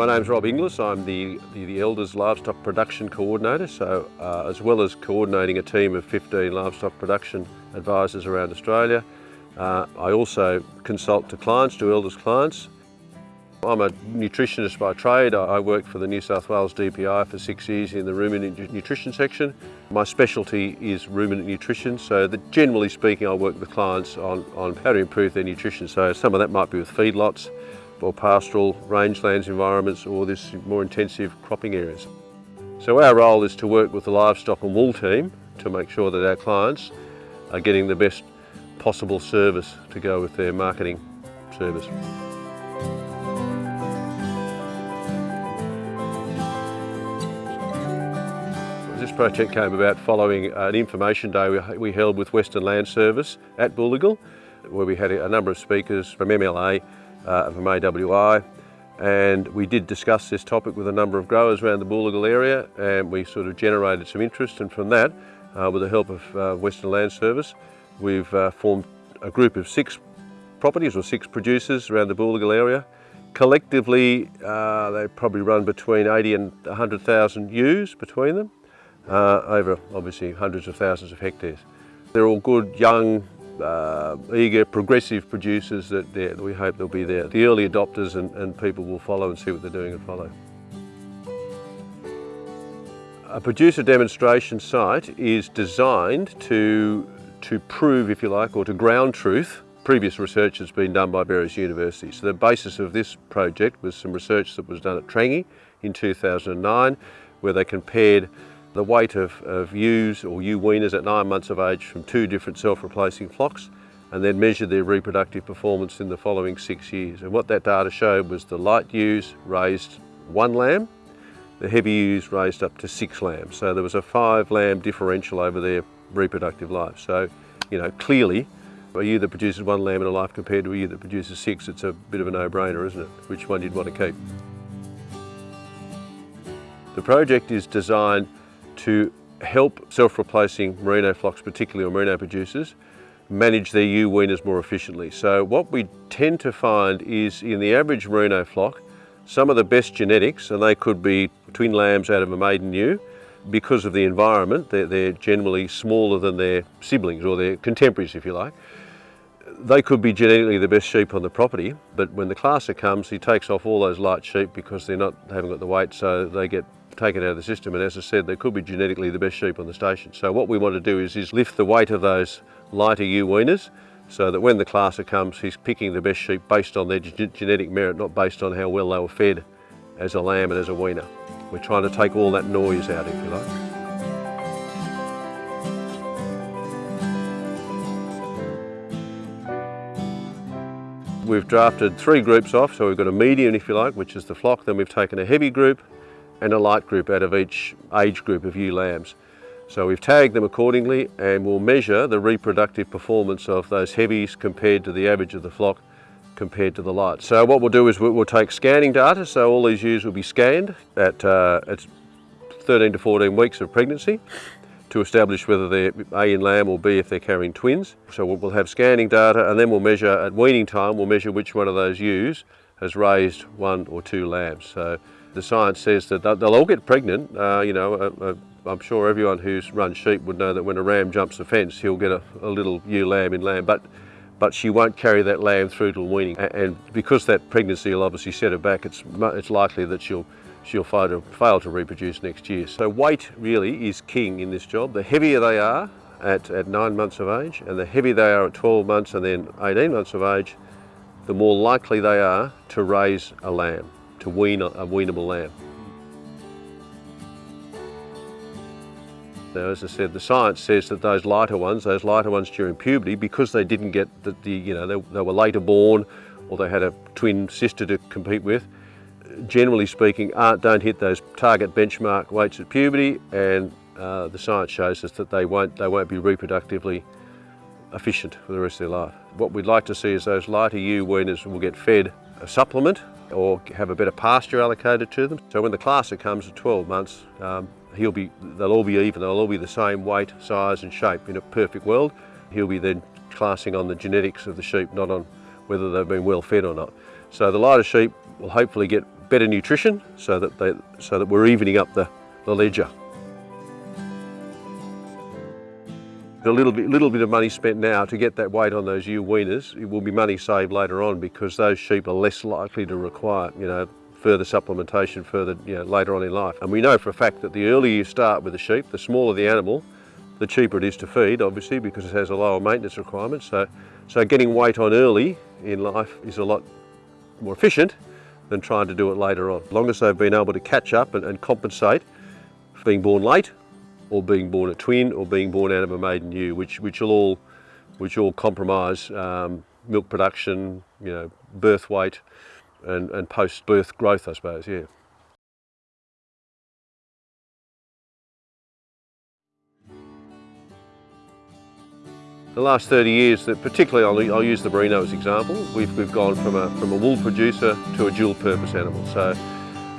My name's Rob Inglis. I'm the, the, the Elders Livestock Production Coordinator, so uh, as well as coordinating a team of 15 livestock production advisors around Australia, uh, I also consult to clients, to Elders clients. I'm a nutritionist by trade. I worked for the New South Wales DPI for six years in the ruminant nutrition section. My specialty is ruminant nutrition, so that generally speaking I work with clients on, on how to improve their nutrition. So some of that might be with feedlots, or pastoral rangelands environments or this more intensive cropping areas. So our role is to work with the livestock and wool team to make sure that our clients are getting the best possible service to go with their marketing service. This project came about following an information day we held with Western Land Service at Booligal, where we had a number of speakers from MLA, uh, from AWI and we did discuss this topic with a number of growers around the Booligal area and we sort of generated some interest and from that, uh, with the help of uh, Western Land Service, we've uh, formed a group of six properties or six producers around the Booligal area. Collectively, uh, they probably run between 80 and 100,000 ewes between them, uh, over obviously hundreds of thousands of hectares. They're all good, young, uh, eager, progressive producers that, we hope they'll be there. The early adopters and, and people will follow and see what they're doing and follow. A producer demonstration site is designed to, to prove, if you like, or to ground truth previous research that's been done by various universities. So the basis of this project was some research that was done at Trangie in 2009 where they compared the weight of, of ewes or ewe weaners at nine months of age from two different self-replacing flocks and then measured their reproductive performance in the following six years. And what that data showed was the light ewes raised one lamb, the heavy ewes raised up to six lambs. So there was a five lamb differential over their reproductive life. So, you know, clearly a ewe that produces one lamb in a life compared to a ewe that produces six, it's a bit of a no-brainer, isn't it? Which one you'd want to keep. The project is designed to help self-replacing merino flocks, particularly or merino producers, manage their ewe weaners more efficiently. So what we tend to find is in the average merino flock, some of the best genetics, and they could be twin lambs out of a maiden ewe, because of the environment, they're, they're generally smaller than their siblings or their contemporaries, if you like. They could be genetically the best sheep on the property, but when the classer comes, he takes off all those light sheep because they're not, haven't got the weight, so they get taken out of the system and as I said they could be genetically the best sheep on the station. So what we want to do is, is lift the weight of those lighter ewe weaners so that when the classer comes he's picking the best sheep based on their genetic merit, not based on how well they were fed as a lamb and as a weaner. We're trying to take all that noise out if you like. We've drafted three groups off, so we've got a medium if you like, which is the flock, then we've taken a heavy group, and a light group out of each age group of ewe lambs. So we've tagged them accordingly and we'll measure the reproductive performance of those heavies compared to the average of the flock compared to the light. So what we'll do is we'll take scanning data, so all these ewes will be scanned at, uh, at 13 to 14 weeks of pregnancy to establish whether they're A in lamb or B if they're carrying twins. So we'll have scanning data and then we'll measure at weaning time, we'll measure which one of those ewes has raised one or two lambs. So the science says that they'll all get pregnant. Uh, you know, uh, uh, I'm sure everyone who's run sheep would know that when a ram jumps a fence, he'll get a, a little ewe lamb in lamb, but but she won't carry that lamb through till weaning. And because that pregnancy will obviously set her back, it's, it's likely that she'll she'll fail to, fail to reproduce next year. So weight really is king in this job. The heavier they are at, at nine months of age, and the heavier they are at 12 months and then 18 months of age, the more likely they are to raise a lamb to wean a, weanable lamb. Now, as I said, the science says that those lighter ones, those lighter ones during puberty, because they didn't get the, the you know, they, they, were later born or they had a twin sister to compete with, generally speaking, aren't, don't hit those target benchmark weights at puberty and uh, the science shows us that they won't, they won't be reproductively efficient for the rest of their life. What we'd like to see is those lighter ewe weaners will get fed a supplement or have a bit of pasture allocated to them. So when the classer comes at 12 months, um, he'll be, they'll all be even, they'll all be the same weight, size and shape in a perfect world. He'll be then classing on the genetics of the sheep, not on whether they've been well fed or not. So the lighter sheep will hopefully get better nutrition so that, they, so that we're evening up the, the ledger. A little bit, little bit of money spent now to get that weight on those ewe weaners, it will be money saved later on because those sheep are less likely to require, you know, further supplementation further, you know, later on in life. And we know for a fact that the earlier you start with the sheep, the smaller the animal, the cheaper it is to feed, obviously, because it has a lower maintenance requirement. So, so getting weight on early in life is a lot more efficient than trying to do it later on. As long as they've been able to catch up and, and compensate for being born late, or being born a twin or being born out of a maiden ewe, which, which will all, which all compromise um, milk production, you know, birth weight and, and post-birth growth, I suppose, yeah. The last 30 years, that particularly I'll, I'll use the merino as example, we've, we've gone from a, from a wool producer to a dual purpose animal. So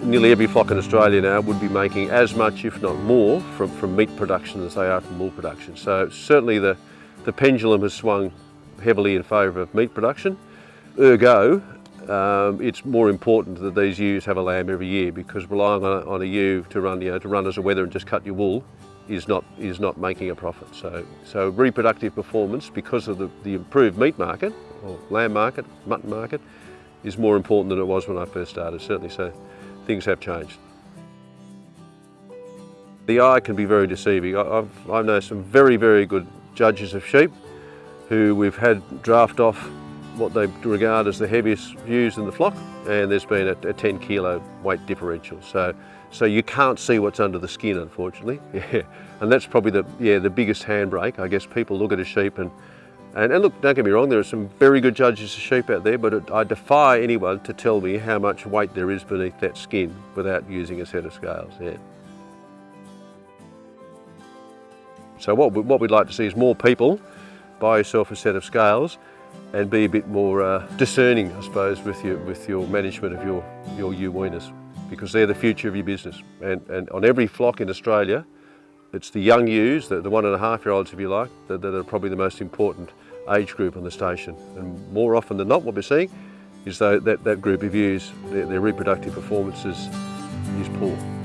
nearly every flock in Australia now would be making as much, if not more, from, from meat production as they are from wool production. So certainly the, the pendulum has swung heavily in favour of meat production. Ergo, um, it's more important that these ewes have a lamb every year because relying on a, on a ewe to run, you know, to run as a wether and just cut your wool is not, is not making a profit. So, so reproductive performance, because of the, the improved meat market, or lamb market, mutton market, is more important than it was when I first started, certainly. So things have changed. The eye can be very deceiving. I've, I've known some very, very good judges of sheep who we've had draft off what they regard as the heaviest ewes in the flock and there's been a, a 10 kilo weight differential. So, so you can't see what's under the skin unfortunately. Yeah. And that's probably the, yeah, the biggest handbrake. I guess people look at a sheep and and, and, look, don't get me wrong, there are some very good judges of sheep out there, but it, I defy anyone to tell me how much weight there is beneath that skin without using a set of scales. Yeah. So what, we, what we'd like to see is more people buy yourself a set of scales and be a bit more uh, discerning, I suppose, with your, with your management of your, your ewe because they're the future of your business. And, and on every flock in Australia, it's the young ewes, the, the one and a half year olds if you like, that, that are probably the most important age group on the station. And more often than not what we're seeing is that, that, that group of ewes, their, their reproductive performance is, is poor.